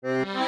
Música